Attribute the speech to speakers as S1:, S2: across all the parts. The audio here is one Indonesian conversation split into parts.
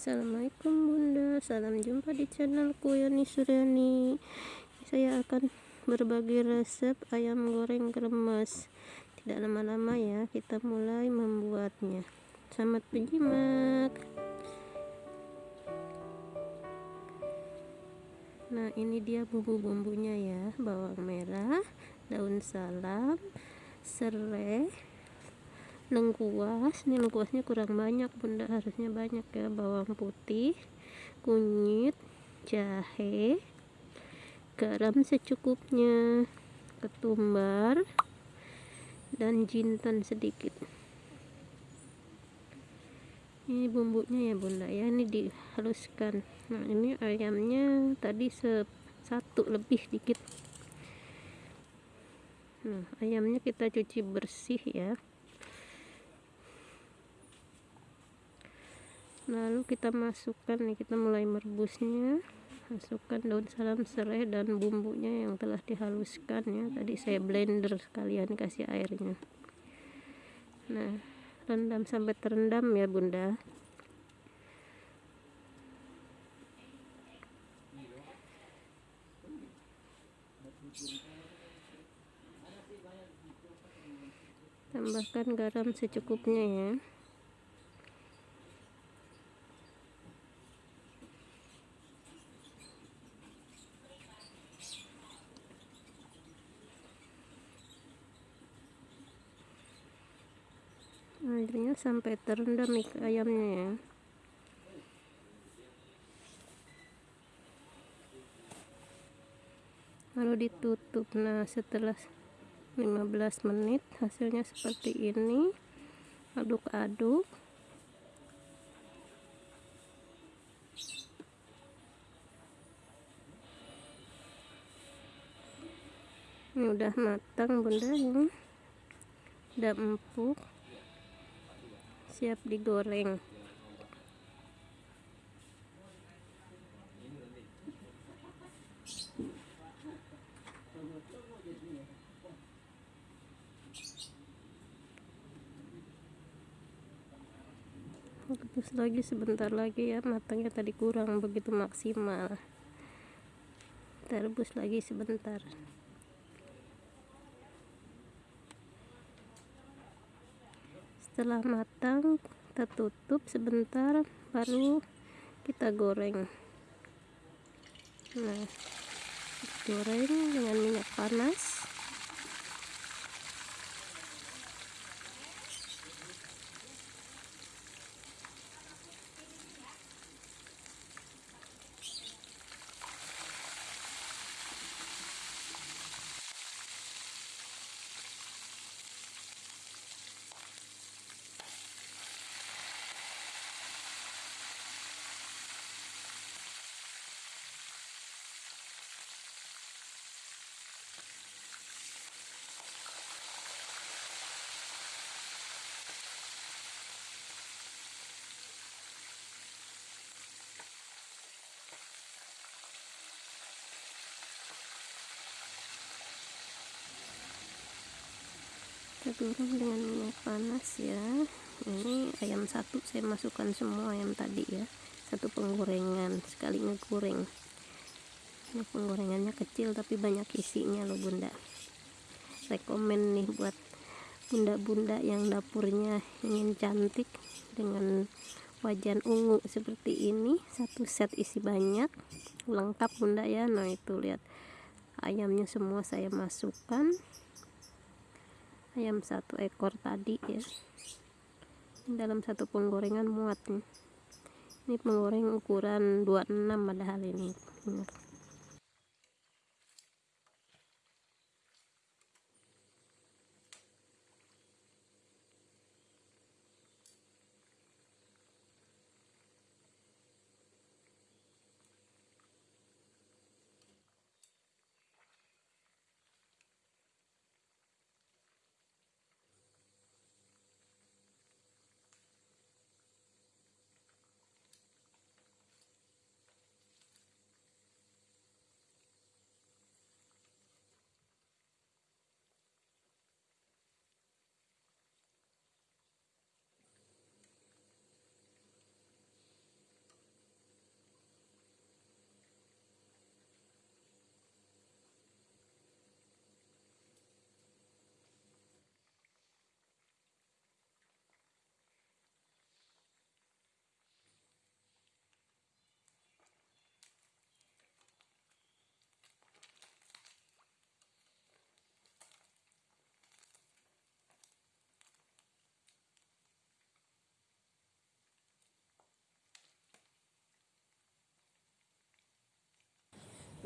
S1: Assalamualaikum bunda. Salam jumpa di channelku Yani Suryani. Saya akan berbagi resep ayam goreng kremes. Tidak lama-lama ya Kita mulai membuatnya. Selamat menyimak Nah ini dia bumbu-bumbunya ya. Bawang merah Daun salam Serai lengkuas ini lengkuasnya kurang banyak bunda harusnya banyak ya bawang putih kunyit jahe garam secukupnya ketumbar dan jintan sedikit. Ini bumbunya ya bunda ya ini dihaluskan. Nah ini ayamnya tadi satu lebih dikit. Nah ayamnya kita cuci bersih ya lalu kita masukkan nih kita mulai merebusnya. Masukkan daun salam serai dan bumbunya yang telah dihaluskan ya. Tadi saya blender sekalian kasih airnya. Nah rendam sampai terendam ya bunda. Tambahkan garam secukupnya ya airnya sampai terendam ikan ayamnya ya. Lalu ditutup. Nah setelah 15 menit hasilnya seperti ini. Aduk-aduk. Ini udah matang bunda ini. Udah empuk siap digoreng. Rebus lagi sebentar lagi ya matangnya tadi kurang begitu maksimal. Rebus lagi sebentar setelah matang kita tutup sebentar baru kita goreng. Nah goreng dengan minyak panas kita goreng dengan minyak panas ya. Ini ayam satu saya masukkan semua ayam tadi ya. Satu penggorengan sekali ngegoreng. Ini penggorengannya kecil tapi banyak isinya loh bunda. Rekomen nih buat bunda-bunda yang dapurnya ingin cantik dengan wajan ungu seperti ini. Satu set isi banyak lengkap bunda ya. Nah itu lihat. Ayamnya semua saya masukkan ayam satu ekor tadi ya. Dalam satu penggorengan muat nih. Ini penggoreng ukuran 26 padahal ini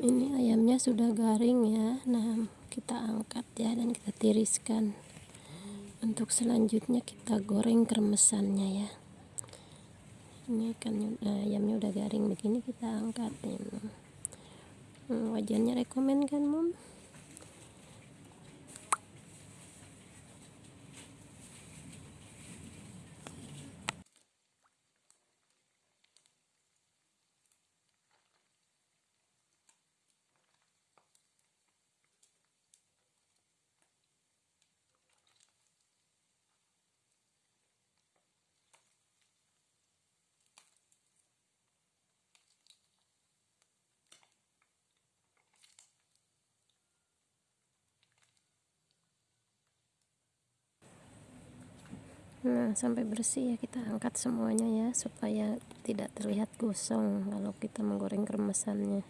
S1: ini ayamnya sudah garing ya. Nah kita angkat ya dan kita tiriskan. Untuk selanjutnya kita goreng kremesannya ya. Ini kan nah, ayamnya udah garing begini kita angkat ya hmm, wajannya rekomen kan mom nah sampai bersih ya kita angkat semuanya ya supaya tidak terlihat gosong kalau kita menggoreng kremesannya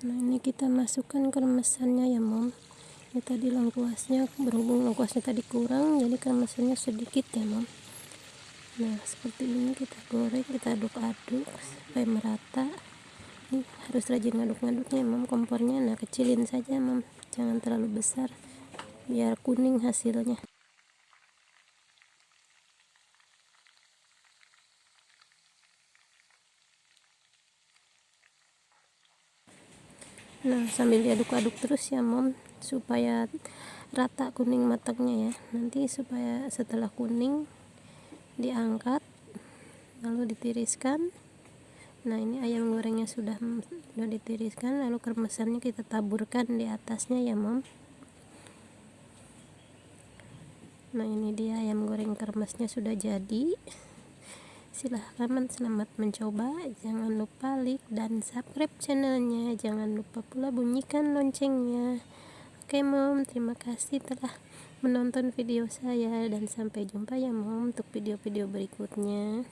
S1: nah ini kita masukkan kremesannya ya mom. Ini tadi lengkuasnya berhubung lengkuasnya tadi kurang jadi kremesannya sedikit ya mom. Nah seperti ini kita goreng kita aduk-aduk supaya merata. Ini harus rajin ngaduk-ngaduknya mom. Kompornya nah kecilin saja mom. Jangan terlalu besar biar kuning hasilnya. Nah sambil diaduk-aduk terus ya mom. Supaya rata kuning matangnya ya. Nanti supaya setelah kuning diangkat lalu ditiriskan. Nah ini ayam gorengnya sudah sudah ditiriskan lalu kremesannya kita taburkan di atasnya ya mom nah ini dia ayam goreng kermasnya sudah jadi. Silahkan selamat mencoba. Jangan lupa like dan subscribe channelnya. Jangan lupa pula bunyikan loncengnya. Oke mom. Terima kasih telah menonton video saya. Dan sampai jumpa ya mom untuk video-video berikutnya.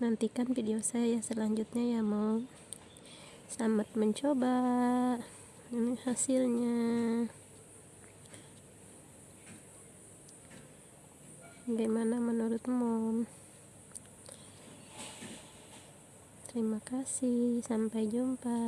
S1: Nantikan video saya selanjutnya ya mom. Selamat mencoba. Ini hasilnya Bagaimana menurut mom? Terima kasih, sampai jumpa.